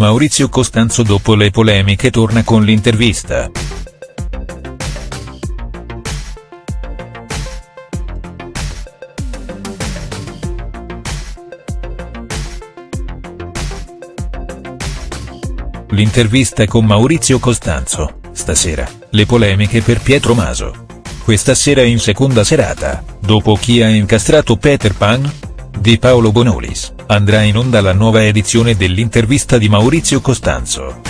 Maurizio Costanzo dopo le polemiche torna con l'intervista. L'intervista con Maurizio Costanzo, stasera, le polemiche per Pietro Maso. Questa sera in seconda serata, dopo chi ha incastrato Peter Pan? Di Paolo Bonolis, andrà in onda la nuova edizione dell'intervista di Maurizio Costanzo.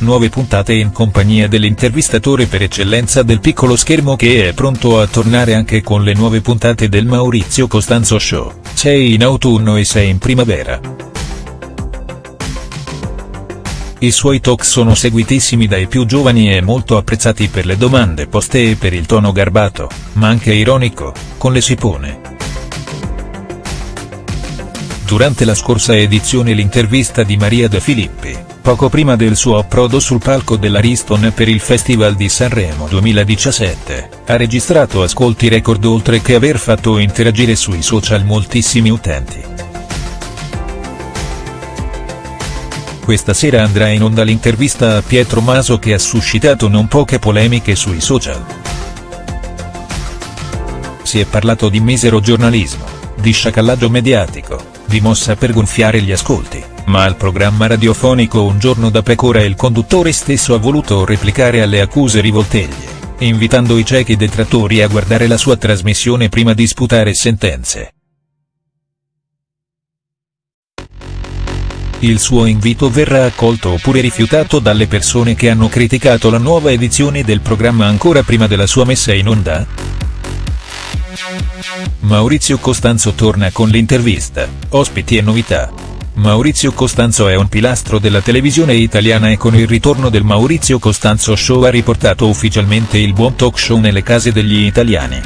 Nuove puntate in compagnia dell'intervistatore per eccellenza del piccolo schermo che è pronto a tornare anche con le nuove puntate del Maurizio Costanzo Show, 6 in autunno e 6 in primavera. I suoi talk sono seguitissimi dai più giovani e molto apprezzati per le domande poste e per il tono garbato, ma anche ironico, con le si pone. Durante la scorsa edizione l'intervista di Maria De Filippi, poco prima del suo approdo sul palco dell'Ariston per il Festival di Sanremo 2017, ha registrato ascolti record oltre che aver fatto interagire sui social moltissimi utenti. Questa sera andrà in onda l'intervista a Pietro Maso che ha suscitato non poche polemiche sui social. Si è parlato di misero giornalismo, di sciacallaggio mediatico, di mossa per gonfiare gli ascolti, ma al programma radiofonico Un giorno da pecora il conduttore stesso ha voluto replicare alle accuse rivolteglie, invitando i ciechi detrattori a guardare la sua trasmissione prima di sputare sentenze. Il suo invito verrà accolto oppure rifiutato dalle persone che hanno criticato la nuova edizione del programma ancora prima della sua messa in onda?. Maurizio Costanzo torna con l'intervista, ospiti e novità. Maurizio Costanzo è un pilastro della televisione italiana e con il ritorno del Maurizio Costanzo Show ha riportato ufficialmente il buon talk show nelle case degli italiani.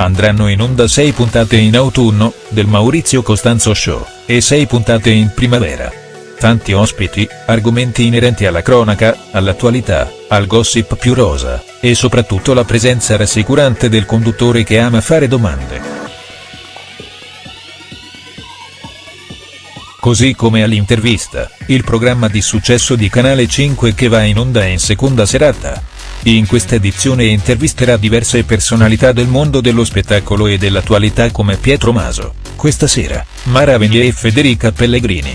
Andranno in onda 6 puntate in autunno, del Maurizio Costanzo Show, e 6 puntate in primavera. Tanti ospiti, argomenti inerenti alla cronaca, all'attualità, al gossip più rosa, e soprattutto la presenza rassicurante del conduttore che ama fare domande. Così come all'intervista, il programma di successo di Canale 5 che va in onda in seconda serata. In questa edizione intervisterà diverse personalità del mondo dello spettacolo e dell'attualità come Pietro Maso, questa sera, Mara Venier e Federica Pellegrini.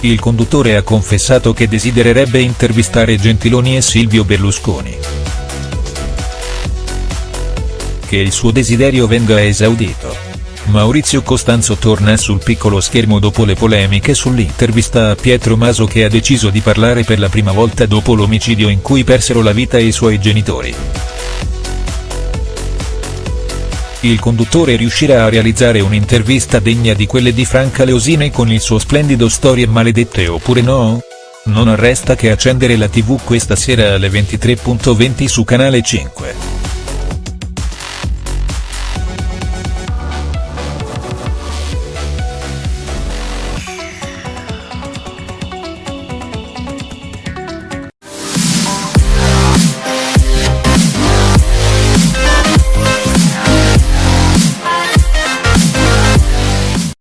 Il conduttore ha confessato che desidererebbe intervistare Gentiloni e Silvio Berlusconi. Che il suo desiderio venga esaudito. Maurizio Costanzo torna sul piccolo schermo dopo le polemiche sull'intervista a Pietro Maso che ha deciso di parlare per la prima volta dopo l'omicidio in cui persero la vita i suoi genitori. Il conduttore riuscirà a realizzare un'intervista degna di quelle di Franca Leosini con il suo splendido Storie maledette oppure no? Non resta che accendere la tv questa sera alle 23.20 su Canale 5.